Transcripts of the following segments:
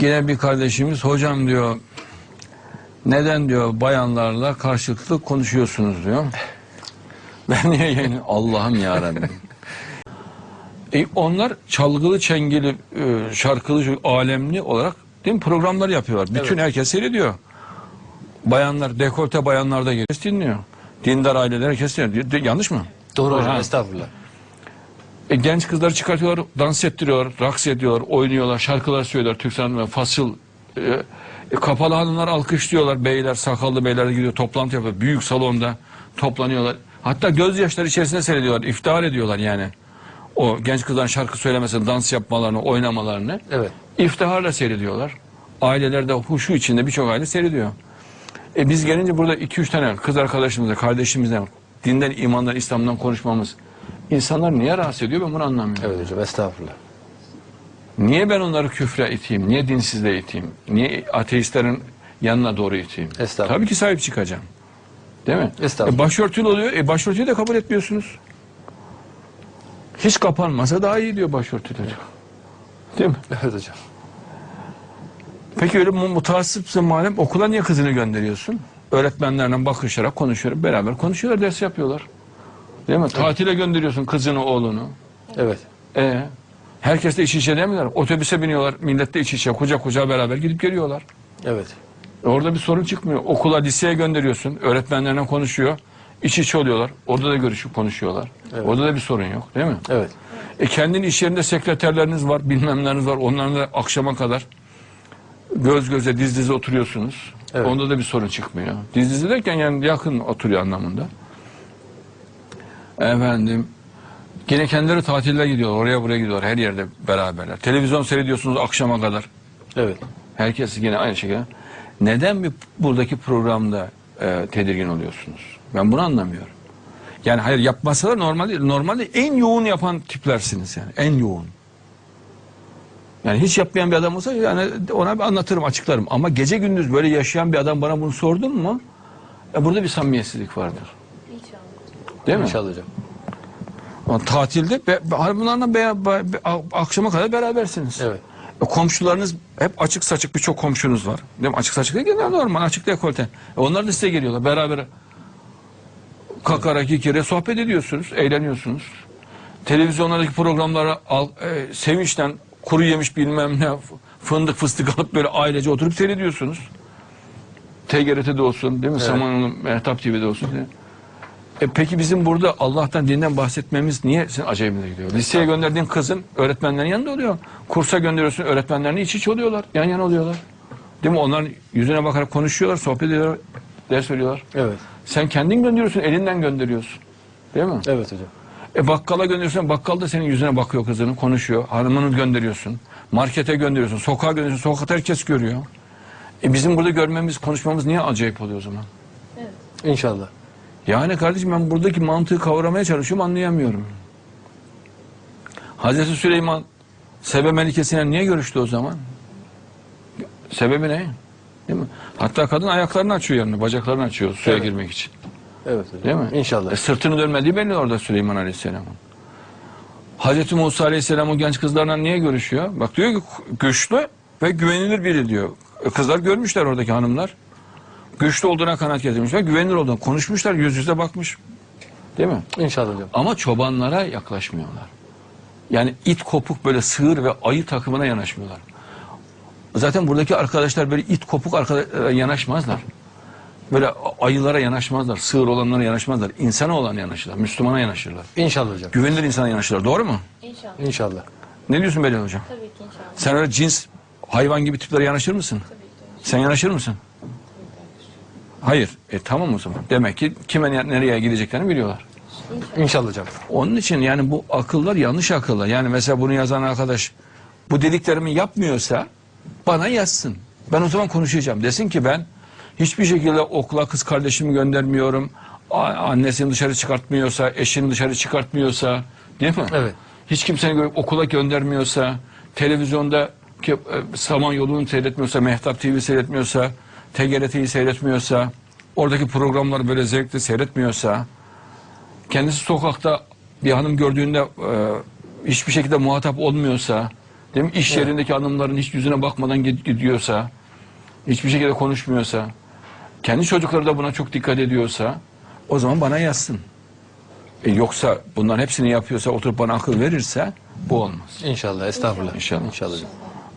Yine bir kardeşimiz hocam diyor neden diyor bayanlarla karşılıklı konuşuyorsunuz diyor. Ben niye yani Allah'ım ya e, onlar çalgılı, çengeli, e, şarkılı, alemli olarak değil mi, programlar yapıyorlar. Bütün Evet. herkes seyrediyor. Bayanlar, dekolte bayanlar da herkes dinliyor. Dindar aileler herkes dinliyor. Yanlış mı? Doğru hocam Ha. estağfurullah. E, genç kızları çıkartıyorlar, dans ettiriyorlar, raks ediyorlar, oynuyorlar, şarkılar söylüyorlar. Türk sanatı fasıl. E, e, kapalı hanımlar alkışlıyorlar. Beyler, sakallı beyler de gidiyor, toplantı yapıyor. Büyük salonda toplanıyorlar. Hatta gözyaşları içerisinde seyrediyorlar, iftihar ediyorlar yani. O genç kızların şarkı söylemesini, dans yapmalarını, oynamalarını Evet. iftiharla seyrediyorlar. Aileler de huşu içinde birçok aile seyrediyor. E biz gelince burada iki üç tane kız arkadaşımızla, kardeşimizle dinden, imandan, İslam'dan konuşmamız insanlar niye rahatsız ediyor ben bunu anlamıyorum. Evet hocam estağfurullah. Niye ben onları küfre iteyim? Niye dinsizliğe iteyim? Niye ateistlerin yanına doğru iteyim? Estağfurullah. Tabii ki sahip çıkacağım. Değil mi? Estağfurullah. E başörtülü oluyor. E başörtüyü de kabul etmiyorsunuz. Hiç kapanmasa daha iyi diyor başörtüleri. Değil mi? Evet hocam. Peki öyle mu- mutassıpsın madem okula niye kızını gönderiyorsun? Öğretmenlerle bakışarak konuşuyor. Beraber konuşuyorlar, ders yapıyorlar. Değil mi? Tatile gönderiyorsun kızını, oğlunu. Evet. E herkes de iç içe demiyorlar. Otobüse biniyorlar, millet de iç içe, kucak kucağa beraber gidip geliyorlar. Evet. Orada bir sorun çıkmıyor. Okula, liseye gönderiyorsun. Öğretmenlerle konuşuyor. İç içe oluyorlar. Orada da görüşüp konuşuyorlar. Orada da bir sorun yok değil mi? Evet. E kendin iş yerinde sekreterleriniz var, bilmemleriniz var. Onlarla akşama kadar göz göze, diz dize oturuyorsunuz. Evet. Onda da bir sorun çıkmıyor. Diz dize derken yani yakın oturuyor anlamında. Efendim, yine kendileri tatile gidiyorlar. Oraya buraya gidiyorlar. Her yerde beraberler. Televizyon seyrediyorsunuz akşama kadar. Evet. Herkes yine aynı şekilde. Neden bir buradaki programda e, tedirgin oluyorsunuz? Ben bunu anlamıyorum. Yani hayır yapmasalar normal değil. Normalde en yoğun yapan tiplersiniz yani. En yoğun. Yani hiç yapmayan bir adam olsa yani ona bir anlatırım, açıklarım. Ama gece gündüz böyle yaşayan bir adam bana bunu sordun mu? E, burada bir samimiyetsizlik vardır. Değil mi? Ama tatilde be, be- bunlarla be, be- akşama kadar berabersiniz. Evet. E, komşularınız hep açık saçık birçok komşunuz var. Değil mi? Açık saçık değil genel normal açık dekolte. E, onlar da size geliyorlar beraber kakara kikire sohbet ediyorsunuz, eğleniyorsunuz. Televizyonlardaki programlara al, e, sevinçten kuru yemiş bilmem ne fındık fıstık alıp böyle ailece oturup seyrediyorsunuz. TGRT'de olsun değil mi? Samanyolu Mehtap TV'de olsun. Değil mi? E peki bizim burada Allah'tan dinden bahsetmemiz niye senin acayibine gidiyor? Liseye gönderdiğin kızın öğretmenlerin yanında oluyor. Kursa gönderiyorsun öğretmenlerin iç iç oluyorlar. Yan yana oluyorlar. Değil mi? Onlar yüzüne bakarak konuşuyorlar, sohbet ediyorlar, ders veriyorlar. Evet. Sen kendin gönderiyorsun, elinden gönderiyorsun. Değil mi? Evet hocam. E bakkala gönderiyorsun, bakkal da senin yüzüne bakıyor kızının, konuşuyor. Hanımını gönderiyorsun. Markete gönderiyorsun, sokağa gönderiyorsun. Sokakta herkes görüyor. E bizim burada görmemiz, konuşmamız niye acayip oluyor o zaman? İnşallah. Yani kardeşim ben buradaki mantığı kavramaya çalışıyorum anlayamıyorum. Hazreti Süleyman Sebe Melikesi'yle niye görüştü o zaman? Sebebi ne? Değil mi? Hatta kadın ayaklarını açıyor yanına, bacaklarını açıyor suya Evet. girmek için. Evet hocam. Değil mi? İnşallah. E, sırtını dönmediği belli orada Süleyman Aleyhisselam'ın. Hazreti Musa Aleyhisselam o genç kızlarla niye görüşüyor? Bak diyor ki güçlü ve güvenilir biri diyor. E, kızlar görmüşler oradaki hanımlar. Güçlü olduğuna kanaat getirmişler, güvenilir olduğuna konuşmuşlar, yüz yüze bakmış. Değil mi? İnşallah hocam. Ama çobanlara yaklaşmıyorlar. Yani it kopuk böyle sığır ve ayı takımına yanaşmıyorlar. Zaten buradaki arkadaşlar böyle it kopuk arkadaşlara yanaşmazlar. Böyle ayılara yanaşmazlar, sığır olanlara yanaşmazlar. İnsana olan yanaşırlar, Müslümana yanaşırlar. İnşallah hocam. Güvenilir insana yanaşırlar. Doğru mu? İnşallah. İnşallah. Ne diyorsun Belal Hocam? Tabii ki inşallah. Sen öyle cins hayvan gibi tiplere yanaşır mısın? Sen yanaşır mısın? Hayır. E tamam o zaman. Demek ki kime ne- nereye gideceklerini biliyorlar. İnşallah hocam. Onun için yani bu akıllar yanlış akıllar. Yani mesela bunu yazan arkadaş bu dediklerimi yapmıyorsa bana yazsın. Ben o zaman konuşacağım. Desin ki ben hiçbir şekilde okula kız kardeşimi göndermiyorum. Annesini dışarı çıkartmıyorsa, eşini dışarı çıkartmıyorsa değil mi? Evet. Hiç kimseni gö- okula göndermiyorsa, televizyonda ki, e, Samanyolu'nu seyretmiyorsa, Mehtap TV seyretmiyorsa, TGRT'yi seyretmiyorsa, oradaki programları böyle zevkle seyretmiyorsa, kendisi sokakta bir hanım gördüğünde e, hiçbir şekilde muhatap olmuyorsa, Değil mi? İş yerindeki hanımların hiç yüzüne bakmadan gid- gidiyorsa, hiçbir şekilde konuşmuyorsa, kendi çocukları da buna çok dikkat ediyorsa, o zaman bana yazsın. E yoksa bunların hepsini yapıyorsa, oturup bana akıl verirse, bu olmaz. İnşallah. Estağfurullah. İnşallah. İnşallah.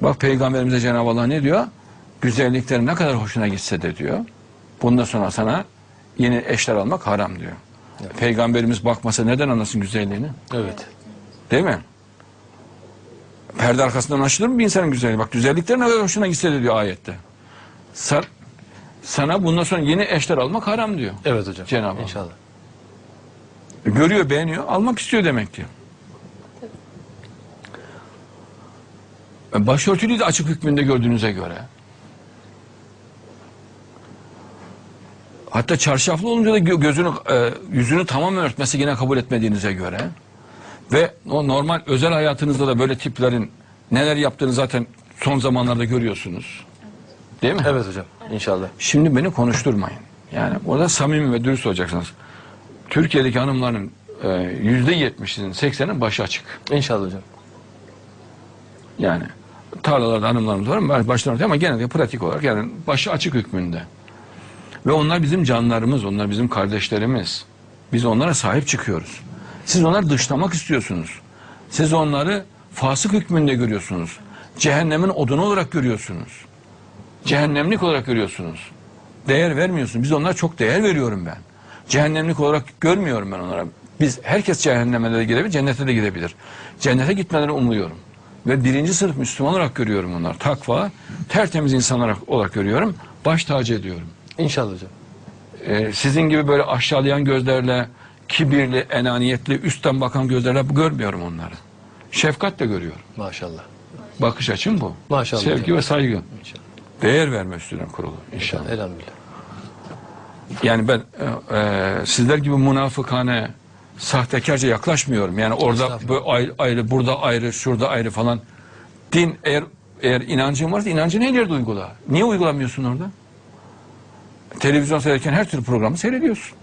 Bak Peygamberimize Cenab-ı Allah ne diyor? Güzelliklerin ne kadar hoşuna gitse de diyor. Bundan sonra sana yeni eşler almak haram diyor. Peygamberimiz bakmasa neden anlasın güzelliğini? Evet. Değil mi? Perde arkasından anlaşılır mı bir insanın güzelliği? Bak güzellikler ne kadar hoşuna gitse de diyor ayette. Sa- sana bundan sonra yeni eşler almak haram diyor. Evet hocam. Cenab-ı Allah. İnşallah. Görüyor, beğeniyor, almak istiyor demek ki. E, Başörtülüyü de açık hükmünde gördüğünüze göre. Hatta çarşaflı olunca da gö- gözünü, e, yüzünü tamamen örtmesi yine kabul etmediğinize göre ve o normal özel hayatınızda da böyle tiplerin neler yaptığını zaten son zamanlarda görüyorsunuz. Değil mi? Evet hocam. İnşallah. Şimdi beni konuşturmayın. Yani orada samimi ve dürüst olacaksınız. Türkiye'deki hanımların e, yüzde yetmişinin, seksenin başı açık. İnşallah hocam. Yani tarlalarda hanımlarımız var başlarında ama genelde pratik olarak yani başı açık hükmünde. Ve onlar bizim canlarımız, onlar bizim kardeşlerimiz. Biz onlara sahip çıkıyoruz. Siz onları dışlamak istiyorsunuz. Siz onları fasık hükmünde görüyorsunuz. Cehennemin odunu olarak görüyorsunuz. Cehennemlik olarak görüyorsunuz. Değer vermiyorsunuz. Biz onlara çok değer veriyorum ben. Cehennemlik olarak görmüyorum ben onlara. Biz herkes cehenneme de gidebilir, cennete de gidebilir. Cennete gitmelerini umuyorum. Ve birinci sınıf Müslüman olarak görüyorum onları. Takva, tertemiz insanlar olarak görüyorum. Baş tacı ediyorum. İnşallah hocam. Ee, sizin gibi böyle aşağılayan gözlerle, kibirli, enaniyetli, üstten bakan gözlerle görmüyorum onları. Şefkatle görüyorum. Maşallah. Bakış açım bu. Maşallah Sevgi hocam. ve saygı. İnşallah. Değer verme üstüne kurulu inşallah. Elhamdülillah. Yani ben e, e, sizler gibi münafıkane, sahtekarca yaklaşmıyorum. Yani orada ayrı, ayrı, burada ayrı, şurada ayrı falan. Din eğer eğer inancın varsa inancını yerde uygula. Niye uygulamıyorsun orada? Televizyon seyrederken her türlü programı seyrediyorsun.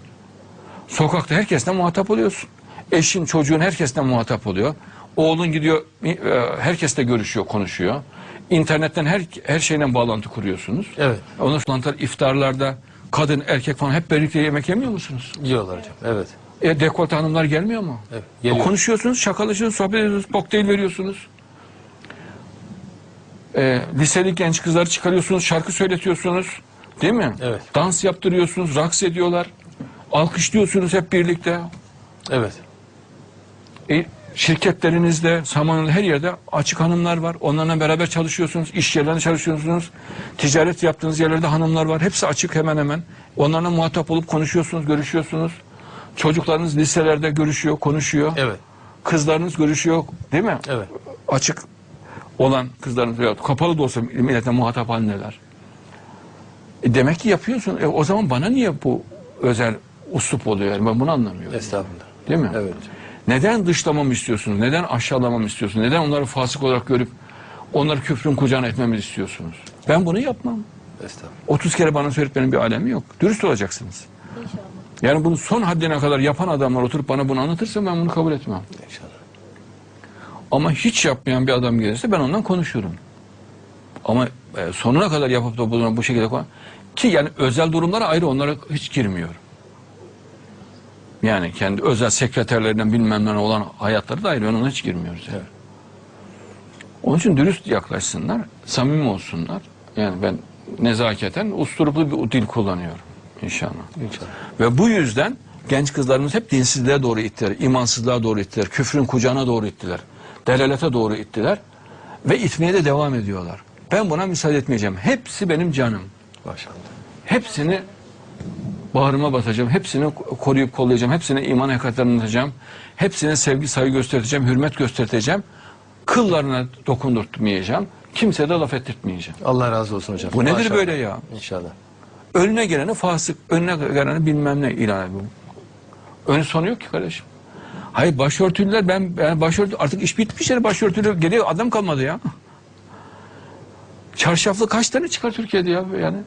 Sokakta herkesle muhatap oluyorsun. Eşin, çocuğun herkesle muhatap oluyor. Oğlun gidiyor, e, herkesle görüşüyor, konuşuyor. İnternetten her her şeyle bağlantı kuruyorsunuz. Evet. Ondan sonra iftarlarda kadın, erkek falan hep birlikte yemek yemiyor musunuz? Yiyorlar hocam. Evet. E, dekolte hanımlar gelmiyor mu? Evet, geliyor. Konuşuyorsunuz, şakalaşıyorsunuz, sohbet ediyorsunuz, kokteyl veriyorsunuz. E, liseli genç kızları çıkarıyorsunuz, şarkı söyletiyorsunuz. Değil mi? Evet. Dans yaptırıyorsunuz, raks ediyorlar. Alkışlıyorsunuz hep birlikte. Evet. E, şirketlerinizde, Samanyolu'da her yerde açık hanımlar var. Onlarla beraber çalışıyorsunuz. iş yerlerinde çalışıyorsunuz. Ticaret yaptığınız yerlerde hanımlar var. Hepsi açık hemen hemen. Onlarla muhatap olup konuşuyorsunuz, görüşüyorsunuz. Çocuklarınız liselerde görüşüyor, konuşuyor. Evet. Kızlarınız görüşüyor, değil mi? Evet. Açık olan kızlarınız kapalı da olsa milletle muhatap halindeler. E demek ki yapıyorsun. E o zaman bana niye bu özel uslup oluyor? Yani ben bunu anlamıyorum. Estağfurullah. Değil mi? Evet. Neden dışlamamı istiyorsunuz? Neden aşağılamamı istiyorsunuz? Neden onları fasık olarak görüp onları küfrün kucağına etmemi istiyorsunuz? Ben bunu yapmam. Estağfurullah. 30 kere bana söyletmenin bir alemi yok. Dürüst olacaksınız. İnşallah. Yani bunu son haddine kadar yapan adamlar oturup bana bunu anlatırsa ben bunu kabul etmem. İnşallah. Ama hiç yapmayan bir adam gelirse ben ondan konuşurum. Ama e, sonuna kadar yapıp da bunu bu şekilde kon- ki yani özel durumlara ayrı onlara hiç girmiyorum. Yani kendi özel sekreterlerinden bilmem ne olan hayatları da ayrı ona hiç girmiyoruz. Evet. Onun için dürüst yaklaşsınlar, samimi olsunlar. Yani ben nezaketen usturuplu bir dil kullanıyorum inşallah. İnşallah. Ve bu yüzden genç kızlarımız hep dinsizliğe doğru ittiler, imansızlığa doğru ittiler, küfrün kucağına doğru ittiler, delalete doğru ittiler ve itmeye de devam ediyorlar. Ben buna müsaade etmeyeceğim. Hepsi benim canım. Maşallah. Hepsini bağrıma basacağım, hepsini koruyup kollayacağım, hepsine iman hakikatlerini anlatacağım, hepsine sevgi saygı göstereceğim, hürmet göstereceğim, kıllarına dokundurtmayacağım, kimseye de laf ettirtmeyeceğim. Allah razı olsun hocam. Bu nedir Maşallah. böyle ya? İnşallah. Önüne geleni fasık, önüne geleni bilmem ne ilan ediyor. Önü sonu yok ki kardeşim. Hayır başörtülüler ben, ben başörtü artık iş bitmiş yere başörtülü geliyor adam kalmadı ya. Çarşaflı kaç tane çıkar Türkiye'de ya yani?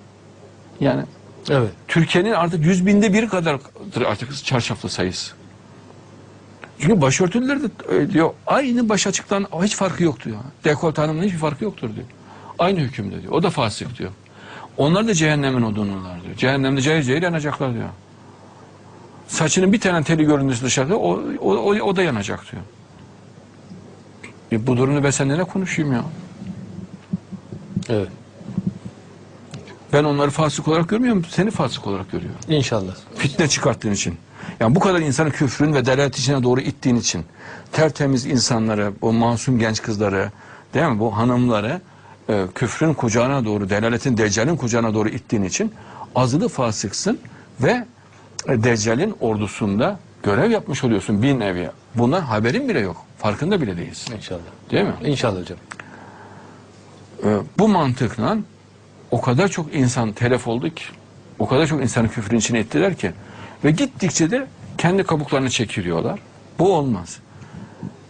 Yani Evet. Türkiye'nin artık yüz binde bir kadardır artık çarşaflı sayısı. Çünkü başörtülüler de öyle diyor. Aynı baş açıktan hiç farkı yok diyor. Dekolte hanımın hiçbir farkı yoktur diyor. Aynı hükümde diyor. O da fasık diyor. Onlar da cehennemin odunlular diyor. Cehennemde cayır cayır yanacaklar diyor. Saçının bir tane teli göründüğü dışarıda o, o, o, o da yanacak diyor. E bu durumda ben seninle konuşayım ya? Evet. Ben onları fasık olarak görmüyorum, seni fasık olarak görüyorum. İnşallah. Fitne çıkarttığın için. Yani bu kadar insanı küfrün ve delalet içine doğru ittiğin için. Tertemiz insanları, bu masum genç kızları, değil mi? Bu hanımları e, küfrün kucağına doğru, delaletin, deccalin kucağına doğru ittiğin için azılı fasıksın ve e, deccalin ordusunda görev yapmış oluyorsun bir nevi. Bundan haberin bile yok. Farkında bile değilsin. İnşallah. Değil mi? İnşallah hocam. Bu mantıkla o kadar çok insan telef oldu ki, o kadar çok insanı küfrün içine ettiler ki ve gittikçe de kendi kabuklarını çekiliyorlar. Bu olmaz.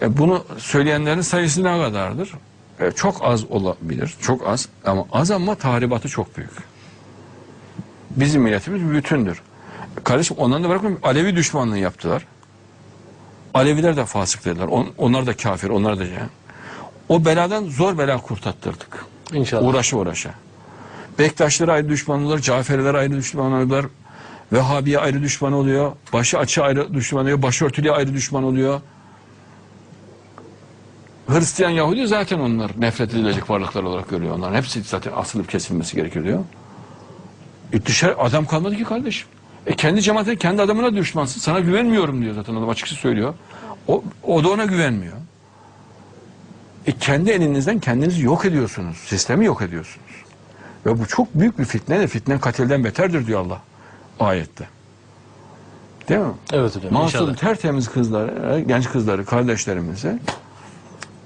E, bunu söyleyenlerin sayısı ne kadardır? E, çok az olabilir, çok az ama az ama tahribatı çok büyük. Bizim milletimiz bütündür. Kardeşim ondan da bırakın Alevi düşmanlığı yaptılar. Aleviler de fasık dediler. On- onlar da kafir, onlar da yani. O beladan zor bela kurtattırdık. İnşallah. Uğraşa uğraşa. Bektaşları ayrı düşman oluyor, Caferiler ayrı düşman oluyorlar. Vehhabiye ayrı düşman oluyor. Başı açı ayrı düşman oluyor. Başörtülüye ayrı düşman oluyor. Hristiyan Yahudi zaten onlar nefret edilecek varlıklar olarak görüyor. Onların hepsi zaten asılıp kesilmesi gerekiyor diyor. E dışarı adam kalmadı ki kardeşim. E kendi cemaatine, kendi adamına düşmansın. Sana güvenmiyorum diyor zaten adam açıkça söylüyor. O, o da ona güvenmiyor. E kendi elinizden kendinizi yok ediyorsunuz. Sistemi yok ediyorsunuz. Ve bu çok büyük bir fitne de fitnen katilden beterdir diyor Allah ayette. Değil mi? Evet hocam. Masum İnşallah. tertemiz kızları, genç kızları, kardeşlerimizi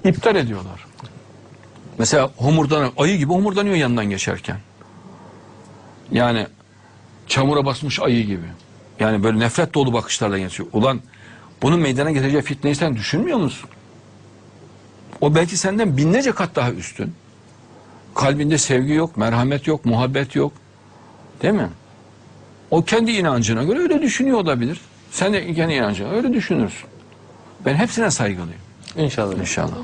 iptal ediyorlar. Mesela homurdan ayı gibi homurdanıyor yanından geçerken. Yani çamura basmış ayı gibi. Yani böyle nefret dolu bakışlarla geçiyor. Ulan bunun meydana getireceği fitneyi sen düşünmüyor musun? O belki senden binlerce kat daha üstün. Kalbinde sevgi yok, merhamet yok, muhabbet yok. Değil mi? O kendi inancına göre öyle düşünüyor olabilir. Sen de kendi inancına öyle düşünürsün. Ben hepsine saygılıyım. İnşallah. İnşallah.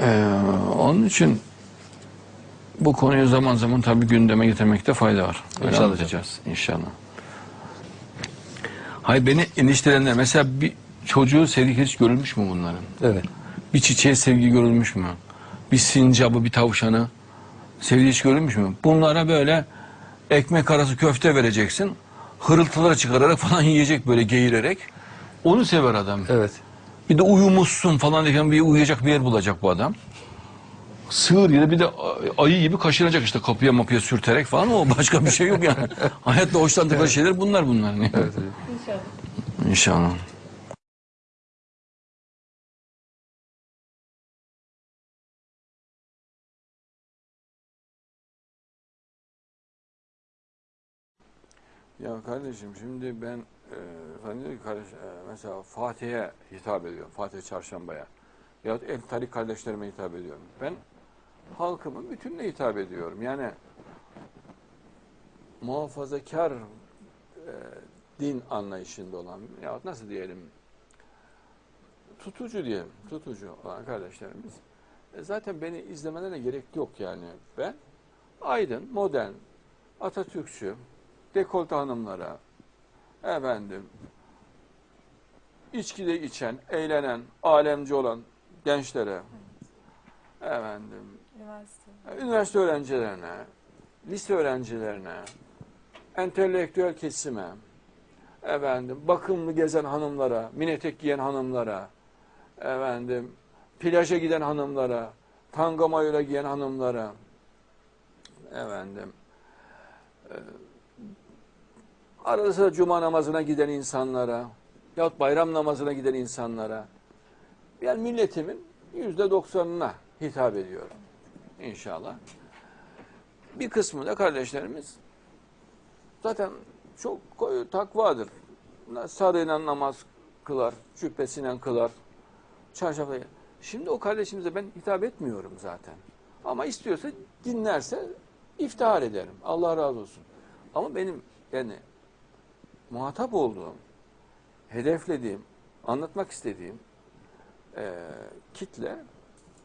Ee, onun için bu konuyu zaman zaman tabii gündeme getirmekte fayda var. Öyle İnşallah anlatacağız inşallah. Hay beni endişelenenler mesela bir çocuğu sevgi hiç görülmüş mü bunların? Evet. Bir çiçeğe sevgi görülmüş mü? Bir sincabı, bir tavşanı sevgi hiç görülmüş mü? Bunlara böyle ekmek arası köfte vereceksin. Hırıltılar çıkararak falan yiyecek böyle geğirerek. Onu sever adam. Evet. Bir de uyumuşsun falan derken bir uyuyacak bir yer bulacak bu adam. Sığır gibi bir de ayı gibi kaşınacak işte kapıya mapıya sürterek falan o başka bir şey yok yani. Hayatta hoşlandıkları şeyler bunlar bunlar. Evet hocam. İnşallah. Ya kardeşim şimdi ben e, sen ki kardeş, e, mesela Fatih'e hitap ediyorum. Fatih Çarşamba'ya. Ya el tarik kardeşlerime hitap ediyorum. Ben halkımın bütününe hitap ediyorum. Yani muhafazakar e, din anlayışında olan ya nasıl diyelim tutucu diyelim tutucu olan kardeşlerimiz e, zaten beni izlemelerine gerek yok yani ben aydın modern Atatürkçü dekolte hanımlara efendim içkide içen eğlenen alemci olan gençlere efendim Üniversite. üniversite öğrencilerine, lise öğrencilerine, entelektüel kesime, efendim bakımlı gezen hanımlara, mini etek giyen hanımlara, efendim plaja giden hanımlara, tanga mayola giyen hanımlara, efendim e, arada cuma namazına giden insanlara, yahut bayram namazına giden insanlara, yani milletimin yüzde doksanına hitap ediyorum inşallah. Bir kısmı da kardeşlerimiz zaten çok koyu takvadır. Sarıyla namaz kılar, cübbesiyle kılar, çarşafla. Şimdi o kardeşimize ben hitap etmiyorum zaten. Ama istiyorsa dinlerse iftihar ederim. Allah razı olsun. Ama benim yani muhatap olduğum hedeflediğim, anlatmak istediğim e, kitle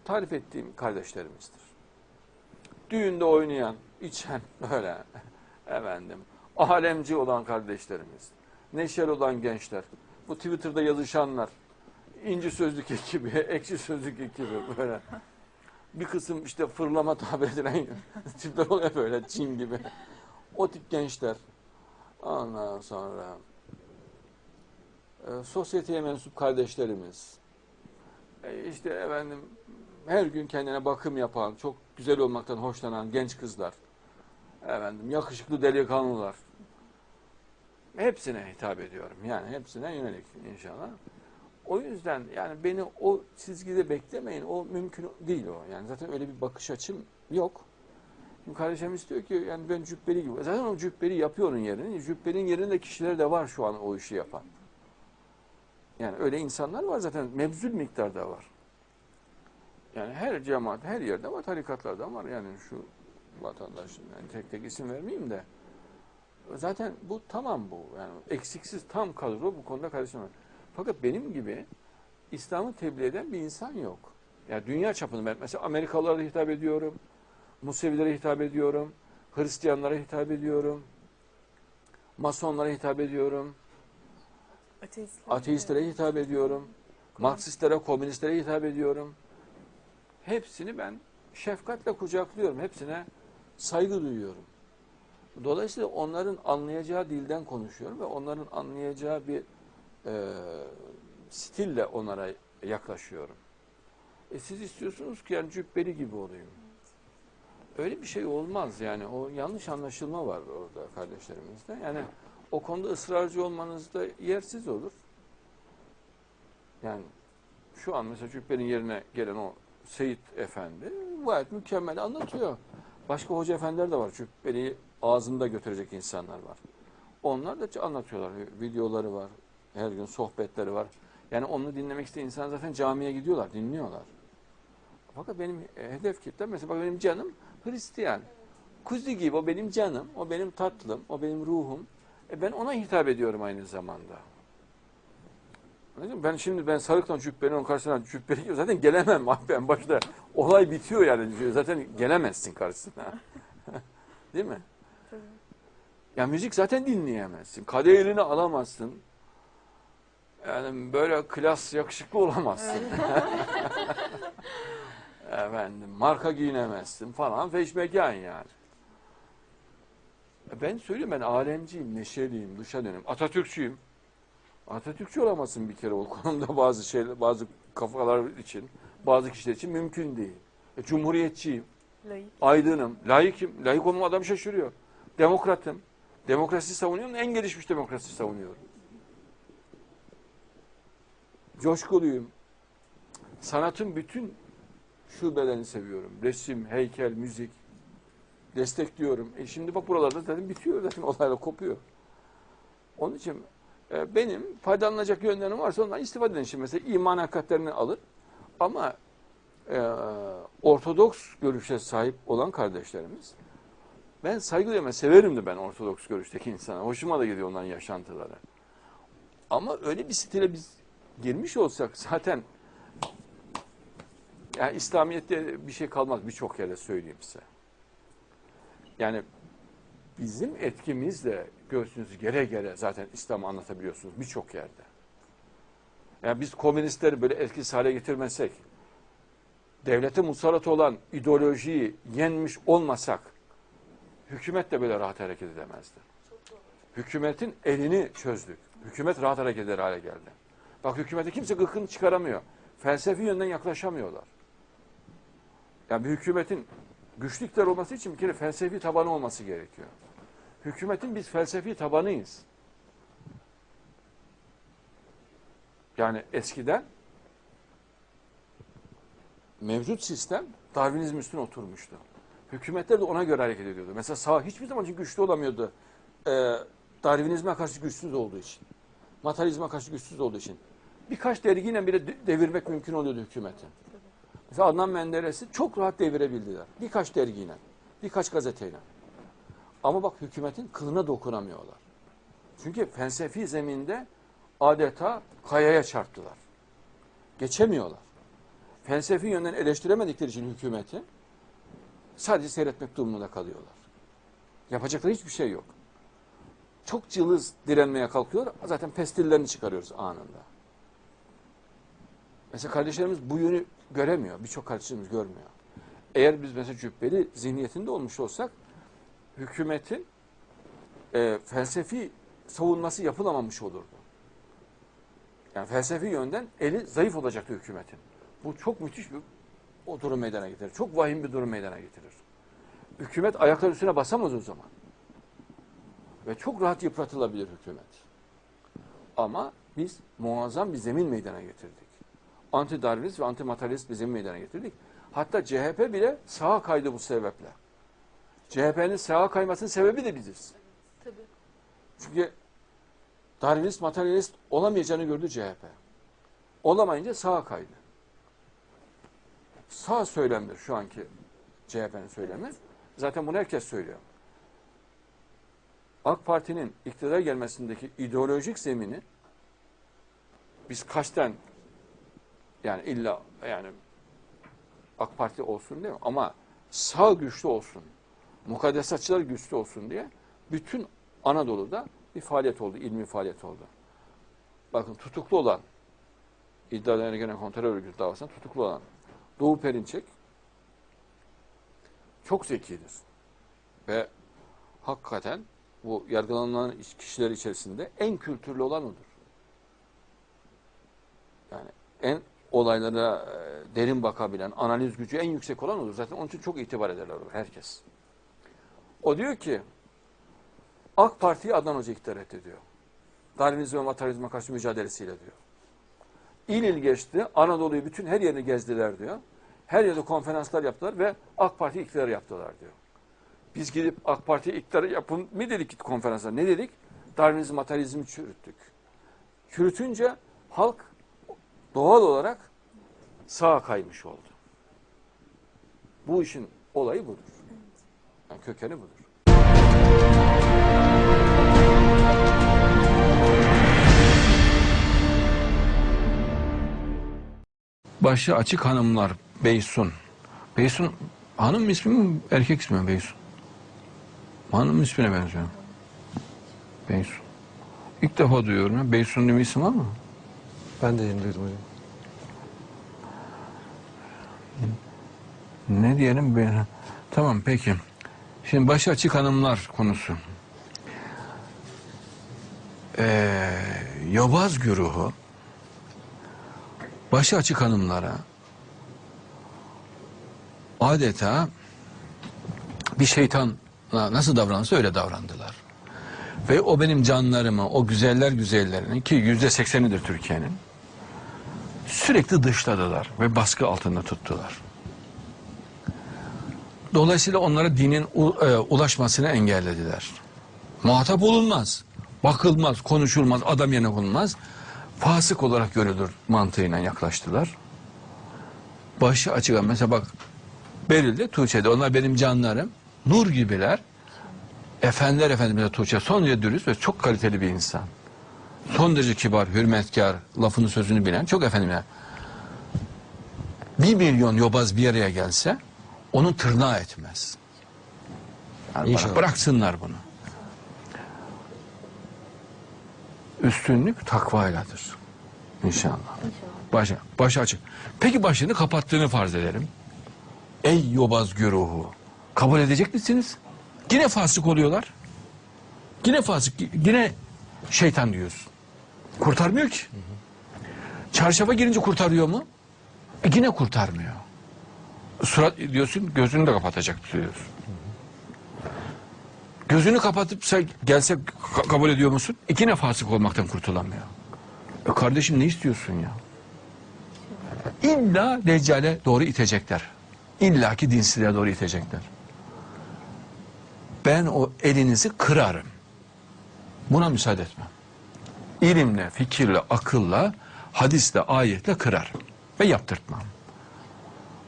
tarif ettiğim kardeşlerimizdir. Düğünde oynayan, içen böyle efendim alemci olan kardeşlerimiz, neşeli olan gençler, bu Twitter'da yazışanlar, inci sözlük ekibi, ekşi sözlük ekibi böyle. Bir kısım işte fırlama tabir edilen tipler oluyor böyle Çin gibi. O tip gençler. Ondan sonra e, sosyeteye mensup kardeşlerimiz. E, işte efendim her gün kendine bakım yapan, çok güzel olmaktan hoşlanan genç kızlar. Efendim yakışıklı delikanlılar. Hepsine hitap ediyorum. Yani hepsine yönelik inşallah. O yüzden yani beni o çizgide beklemeyin. O mümkün değil o. Yani zaten öyle bir bakış açım yok. Şimdi kardeşim istiyor ki yani ben cübbeli gibi. Zaten o cübbeli yapıyor onun yerini. Cübbenin yerinde kişiler de var şu an o işi yapan. Yani öyle insanlar var zaten mebzul miktarda var. Yani her cemaat, her yerde var, tarikatlarda var. Yani şu vatandaşın, yani tek tek isim vermeyeyim de. Zaten bu tamam bu. Yani eksiksiz tam kadro bu konuda kardeşim. var. Fakat benim gibi İslam'ı tebliğ eden bir insan yok. Yani dünya çapında ben mesela Amerikalılara hitap ediyorum. Musevilere hitap ediyorum. Hristiyanlara hitap ediyorum. Masonlara hitap ediyorum. Ateistler. Ateistlere hitap ediyorum. Marksistlere, komünistlere hitap ediyorum. Hepsini ben şefkatle kucaklıyorum. Hepsine saygı duyuyorum. Dolayısıyla onların anlayacağı dilden konuşuyorum ve onların anlayacağı bir e, stille onlara yaklaşıyorum. E siz istiyorsunuz ki yani cübbeli gibi olayım. Öyle bir şey olmaz yani. O yanlış anlaşılma var orada kardeşlerimizde. Yani o konuda ısrarcı olmanız da yersiz olur. Yani şu an mesela Cübbeli'nin yerine gelen o Seyit Efendi gayet mükemmel anlatıyor. Başka hoca efendiler de var. Cübbeli'yi ağzında götürecek insanlar var. Onlar da anlatıyorlar. Videoları var. Her gün sohbetleri var. Yani onu dinlemek isteyen insan zaten camiye gidiyorlar, dinliyorlar. Fakat benim e, hedef kitlem mesela bak benim canım Hristiyan. Kuzi gibi o benim canım, o benim tatlım, o benim ruhum. E ben ona hitap ediyorum aynı zamanda. Ben şimdi ben sarıktan cübbenin onun karşısına cübbeli gibi zaten gelemem abi ben başta. Olay bitiyor yani. Zaten gelemezsin karşısına. Değil mi? Ya müzik zaten dinleyemezsin. Kadeh eline alamazsın. Yani böyle klas yakışıklı olamazsın. Efendim marka giyinemezsin falan feşmekan yani. E Ben söylüyorum ben alemciyim, neşeliyim, dışa dönüm. Atatürkçüyüm. Atatürkçü olamazsın bir kere o konuda bazı şeyler, bazı kafalar için, bazı kişiler için mümkün değil. E, cumhuriyetçiyim, Layık. aydınım, layıkım. Layık olmam adam şaşırıyor. Demokratım. Demokrasi savunuyorum, en gelişmiş demokrasi savunuyorum. Coşkuluyum. Sanatın bütün şubelerini seviyorum. Resim, heykel, müzik. Destekliyorum. E şimdi bak buralarda zaten bitiyor zaten olaylar kopuyor. Onun için e, benim faydalanacak yönlerim varsa ondan istifade edin. Şimdi mesela iman hakikatlerini alır. Ama e, Ortodoks görüşe sahip olan kardeşlerimiz ben saygı duyuyorum. Severim de ben Ortodoks görüşteki insana. Hoşuma da gidiyor onların yaşantıları. Ama öyle bir stile biz girmiş olsak zaten yani İslamiyet'te bir şey kalmaz birçok yere söyleyeyim size. Yani bizim etkimizle göğsünüzü gere gere zaten İslam'ı anlatabiliyorsunuz birçok yerde. Yani biz komünistleri böyle etkisiz hale getirmesek, devlete musallat olan ideolojiyi yenmiş olmasak, hükümet de böyle rahat hareket edemezdi. Hükümetin elini çözdük. Hükümet rahat hareket eder hale geldi. Bak hükümete kimse gıkını çıkaramıyor. Felsefi yönden yaklaşamıyorlar. Yani bir hükümetin güçlü iktidar olması için bir kere felsefi tabanı olması gerekiyor. Hükümetin biz felsefi tabanıyız. Yani eskiden mevcut sistem Darwinizm üstüne oturmuştu. Hükümetler de ona göre hareket ediyordu. Mesela sağ hiçbir zaman için güçlü olamıyordu. Ee, Darwinizme karşı güçsüz olduğu için. Materyalizme karşı güçsüz olduğu için. Birkaç dergiyle bile de- devirmek mümkün oluyordu hükümetin. Mesela Adnan Menderes'i çok rahat devirebildiler. Birkaç dergiyle, birkaç gazeteyle. Ama bak hükümetin kılına dokunamıyorlar. Çünkü felsefi zeminde adeta kayaya çarptılar. Geçemiyorlar. Felsefi yönden eleştiremedikleri için hükümeti sadece seyretmek durumunda kalıyorlar. Yapacakları hiçbir şey yok. Çok cılız direnmeye kalkıyor. Zaten pestillerini çıkarıyoruz anında. Mesela kardeşlerimiz bu yönü göremiyor. Birçok kardeşlerimiz görmüyor. Eğer biz mesela cübbeli zihniyetinde olmuş olsak hükümetin e, felsefi savunması yapılamamış olurdu. Yani felsefi yönden eli zayıf olacaktı hükümetin. Bu çok müthiş bir o durum meydana getirir. Çok vahim bir durum meydana getirir. Hükümet ayaklar üstüne basamaz o zaman. Ve çok rahat yıpratılabilir hükümet. Ama biz muazzam bir zemin meydana getirdik. Anti-Darwinist ve anti-materyalist bir zemin meydana getirdik. Hatta CHP bile sağa kaydı bu sebeple. CHP'nin sağa kaymasının sebebi de biziz. Tabii. Çünkü Darwinist, materyalist olamayacağını gördü CHP. Olamayınca sağa kaydı. Sağ söylemdir şu anki CHP'nin söylemi. Zaten bunu herkes söylüyor. AK Parti'nin iktidara gelmesindeki ideolojik zemini biz kaçten yani illa yani AK Parti olsun değil mi? Ama sağ güçlü olsun, mukaddesatçılar güçlü olsun diye bütün Anadolu'da bir faaliyet oldu, ilmi faaliyet oldu. Bakın tutuklu olan, iddialarına gelen kontrol örgütü davasında tutuklu olan Doğu Perinçek çok zekidir. Ve hakikaten bu yargılanan kişiler içerisinde en kültürlü olan odur. Yani en olaylara e, derin bakabilen, analiz gücü en yüksek olan odur. Zaten onun için çok itibar ederler o, herkes. O diyor ki AK Parti'yi Adnan Hoca iktidar etti diyor. Darwinizm ve materyalizme karşı mücadelesiyle diyor. İl il geçti, Anadolu'yu bütün her yerini gezdiler diyor. Her yerde konferanslar yaptılar ve AK Parti iktidarı yaptılar diyor. Biz gidip AK Parti iktidarı yapın mı dedik konferansa? Ne dedik? Darwinizm, materyalizmi çürüttük. Çürütünce halk doğal olarak sağa kaymış oldu. Bu işin olayı budur. Yani kökeni budur. Başı açık hanımlar Beysun. Beysun hanım ismi mi erkek ismi mi Beysun? Hanım ismine benziyor. Beysun. İlk defa duyuyorum ya. Beysun diye bir isim var mı? Ben de yeni duydum hocam. Ne diyelim ben? Tamam peki. Şimdi başı açık hanımlar konusu. Ee, Yobaz güruhu başı açık hanımlara adeta bir şeytanla nasıl davranırsa öyle davrandılar. Ve o benim canlarımı, o güzeller güzellerini ki yüzde seksenidir Türkiye'nin sürekli dışladılar ve baskı altında tuttular. Dolayısıyla onlara dinin e, ulaşmasını engellediler. Muhatap olunmaz, bakılmaz, konuşulmaz, adam yerine konulmaz. Fasık olarak görülür mantığıyla yaklaştılar. Başı açık. Mesela bak Beril'de, Tuğçe'de onlar benim canlarım. Nur gibiler. Efendiler Efendimiz'e Tuğçe son derece dürüst ve çok kaliteli bir insan. Son derece kibar, hürmetkar, lafını sözünü bilen çok efendimler. Bir milyon yobaz bir araya gelse onun tırnağı etmez. Yani İnşallah. bıraksınlar bunu. Üstünlük takvayladır. İnşallah. Başı, başı açık. Peki başını kapattığını farz edelim. Ey yobaz güruhu. Kabul edecek misiniz? Yine fasık oluyorlar. Yine fasık, yine şeytan diyorsun. Kurtarmıyor ki. Çarşafa girince kurtarıyor mu? E yine kurtarmıyor. Surat diyorsun gözünü de kapatacak diyorsun. Gözünü kapatıp sen gelse ka- kabul ediyor musun? İki fasık olmaktan kurtulamıyor. E kardeşim ne istiyorsun ya? İlla Deccale doğru itecekler. İlla ki dinsizliğe doğru itecekler. Ben o elinizi kırarım. Buna müsaade etmem. İlimle, fikirle, akılla, hadisle, ayetle kırarım. Ve yaptırtmam.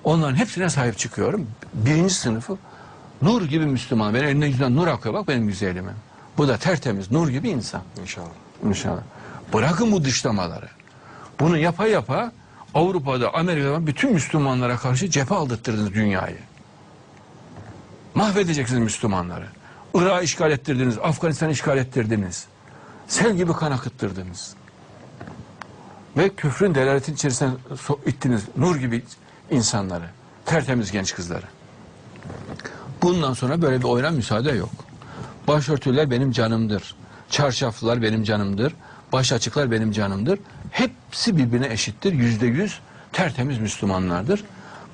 Onların hepsine sahip çıkıyorum. Birinci sınıfı nur gibi Müslüman. Benim eline yüzünden nur akıyor bak benim güzelime. Bu da tertemiz nur gibi insan. İnşallah. İnşallah. Bırakın bu dışlamaları. Bunu yapa yapa Avrupa'da, Amerika'da bütün Müslümanlara karşı cephe aldırttırdınız dünyayı. Mahvedeceksiniz Müslümanları. Irak'ı işgal ettirdiniz, Afganistan'ı işgal ettirdiniz. Sel gibi kan akıttırdınız. Ve küfrün delaletin içerisine so- ittiniz. Nur gibi insanları. Tertemiz genç kızları. Bundan sonra böyle bir oyuna müsaade yok. Başörtüler benim canımdır. Çarşaflılar benim canımdır. Baş açıklar benim canımdır. Hepsi birbirine eşittir. Yüzde yüz tertemiz Müslümanlardır.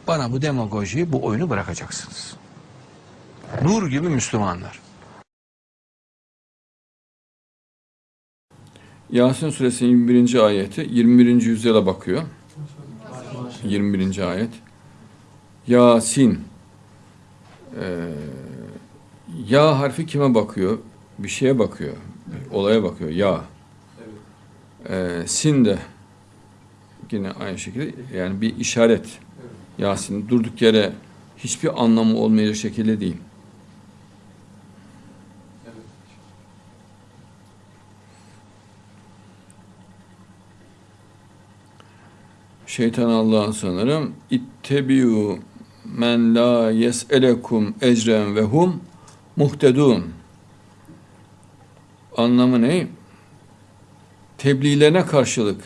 Bana bu demagojiyi, bu oyunu bırakacaksınız. Nur gibi Müslümanlar. Yasin suresinin 21. ayeti 21. yüzyıla bakıyor. 21. ayet. Yasin. Ee, ya harfi kime bakıyor? Bir şeye bakıyor. Bir olaya bakıyor. Ya. Ee, sin de yine aynı şekilde yani bir işaret. Yasin durduk yere hiçbir anlamı olmayacak şekilde değil. Şeytan Allah'ın sanırım. İttebiu men la yes'elekum ecren ve hum muhtedun. Anlamı ne? Tebliğlerine karşılık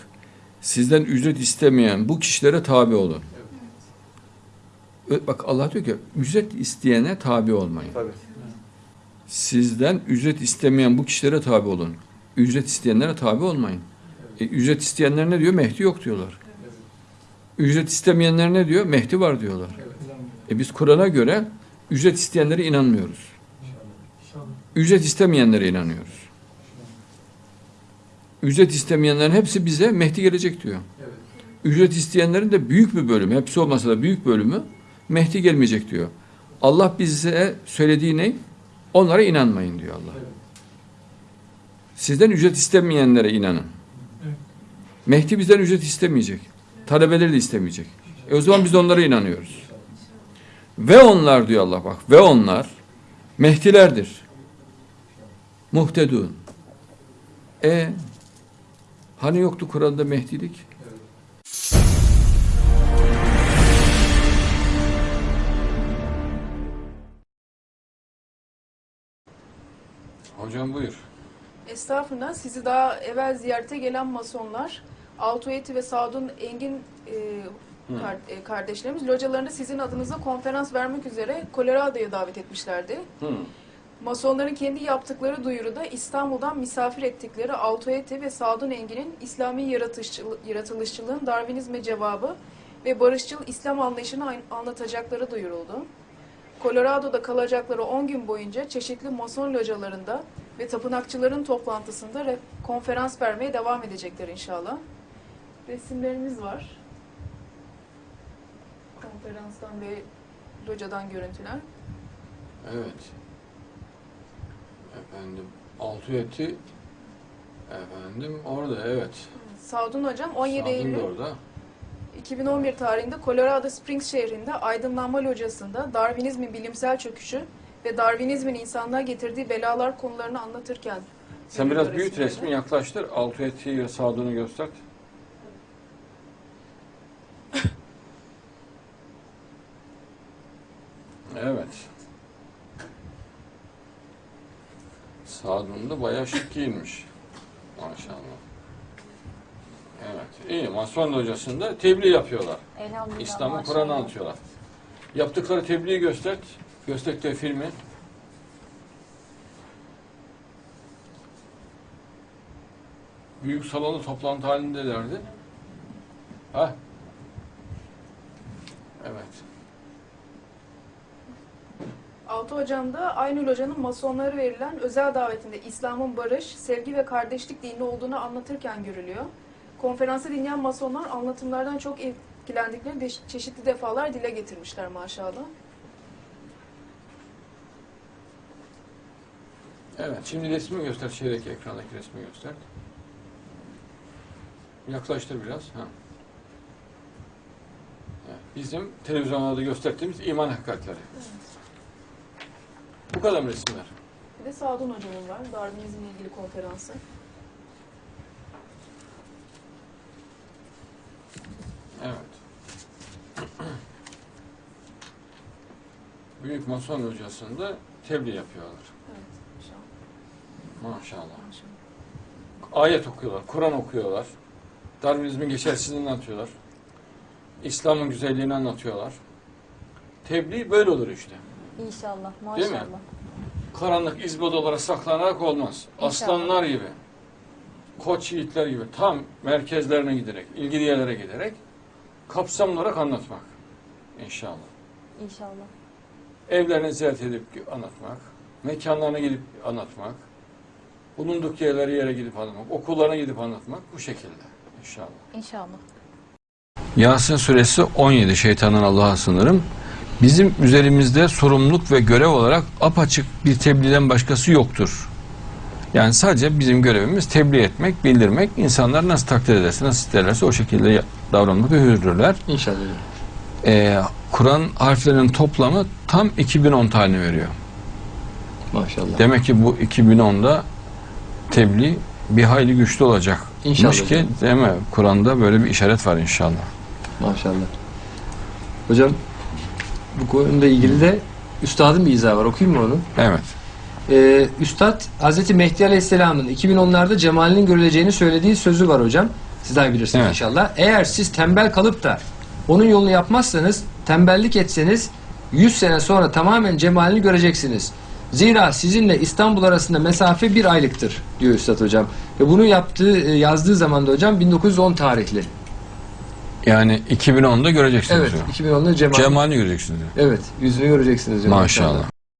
sizden ücret istemeyen bu kişilere tabi olun. Ö- Bak Allah diyor ki ücret isteyene tabi olmayın. Tabii. Sizden ücret istemeyen bu kişilere tabi olun. Ücret isteyenlere tabi olmayın. E, ücret isteyenler ne diyor? Mehdi yok diyorlar. Ücret istemeyenler ne diyor? Mehdi var diyorlar. E biz Kur'an'a göre ücret isteyenlere inanmıyoruz. Ücret istemeyenlere inanıyoruz. Ücret istemeyenlerin hepsi bize Mehdi gelecek diyor. Ücret isteyenlerin de büyük bir bölümü, hepsi olmasa da büyük bölümü Mehdi gelmeyecek diyor. Allah bize söylediği ne? Onlara inanmayın diyor Allah. Sizden ücret istemeyenlere inanın. Mehdi bizden ücret istemeyecek. Talebeleri de istemeyecek. E o zaman biz onlara inanıyoruz. Ve onlar diyor Allah bak. Ve onlar Mehdilerdir. Muhtedun. E hani yoktu Kur'an'da Mehdilik? Hocam buyur. Estağfurullah. Sizi daha evvel ziyarete gelen masonlar, Altoyeti ve Sadun Engin e, kar- e, kardeşlerimiz localarında sizin adınıza konferans vermek üzere Colorado'ya davet etmişlerdi. Hı. Masonların kendi yaptıkları duyuruda İstanbul'dan misafir ettikleri Altoyeti ve Sadun Engin'in İslami yaratışçıl- yaratılışçılığın Darwinizme cevabı ve barışçıl İslam anlayışını an- anlatacakları duyuruldu. Colorado'da kalacakları 10 gün boyunca çeşitli mason localarında ve tapınakçıların toplantısında konferans vermeye devam edecekler inşallah. Resimlerimiz var. Konferanstan ve locadan görüntüler. Evet. Efendim altı eti efendim orada evet. Sadun Hocam 17 Sadun Eylül orada. 2011 tarihinde Colorado Springs şehrinde Aydınlanma Locası'nda Darwinizmin bilimsel çöküşü ve Darwinizmin insanlığa getirdiği belalar konularını anlatırken Sen biraz resimleri. resmi yaklaştır. Altı eti ve Sadun'u göster. Evet. Sadun da bayağı şık giyinmiş. Maşallah. Evet. İyi. Mason hocasında tebliğ yapıyorlar. Elhamdülillah. İslam'ı. Kur'an'ı anlatıyorlar. Yaptıkları tebliği göster. Gösterdikleri filmi. Büyük salonda toplantı halindelerdi. Ha? 26 Ocağında Aynül Hoca'nın masonlara verilen özel davetinde İslam'ın barış, sevgi ve kardeşlik dini olduğunu anlatırken görülüyor. Konferansı dinleyen masonlar anlatımlardan çok etkilendikleri çeşitli defalar dile getirmişler maşallah. Evet, şimdi resmi göster, şeydeki ekrandaki resmi göster. Yaklaştır biraz. Ha. Bizim televizyonlarda gösterdiğimiz iman hakikatleri. Evet. Bu kadar mı resimler? Bir de Sadun hocamın var. Darwinizmle ilgili konferansı. Evet. Büyük Mason Hocası'nda tebliğ yapıyorlar. Evet. Maşallah. Maşallah. Maşallah. Ayet okuyorlar, Kur'an okuyorlar. Darwinizmin geçersizliğini anlatıyorlar. İslam'ın güzelliğini anlatıyorlar. Tebliğ böyle olur işte. İnşallah. Değil mi? Maşallah. Karanlık izbod olarak saklanarak olmaz. İnşallah. Aslanlar gibi, koç yiğitler gibi tam merkezlerine giderek, ilgili yerlere giderek kapsamlı olarak anlatmak. İnşallah. İnşallah. Evlerini ziyaret edip anlatmak, mekanlarına gidip anlatmak, bulunduk yerleri yere gidip anlatmak, okullarına gidip anlatmak bu şekilde inşallah. İnşallah. Yasin suresi 17 şeytandan Allah'a sınırım. Bizim üzerimizde sorumluluk ve görev olarak apaçık bir tebliğden başkası yoktur. Yani sadece bizim görevimiz tebliğ etmek, bildirmek. İnsanlar nasıl takdir ederse, nasıl isterlerse o şekilde davranmak ve hürürler. İnşallah. Ee, Kur'an harflerinin toplamı tam 2010 tane veriyor. Maşallah. Demek ki bu 2010'da tebliğ bir hayli güçlü olacak. İnşallah ki değil mi? Kur'an'da böyle bir işaret var inşallah. Maşallah. Hocam bu konuyla ilgili de üstadın bir izahı var. Okuyayım mı onu? Evet. Ee, Üstad Hz. Mehdi Aleyhisselam'ın 2010'larda cemalinin görüleceğini söylediği sözü var hocam. Siz daha bilirsiniz Evet. inşallah. Eğer siz tembel kalıp da onun yolunu yapmazsanız, tembellik etseniz 100 sene sonra tamamen cemalini göreceksiniz. Zira sizinle İstanbul arasında mesafe bir aylıktır diyor Üstad hocam. Ve bunu yaptığı, e, yazdığı zaman da hocam 1910 tarihli. Yani 2010'da göreceksiniz Evet, diyor. 2010'da cemal. Cemalini göreceksiniz diyor. Evet, yüzünü göreceksiniz diyor. Maşallah.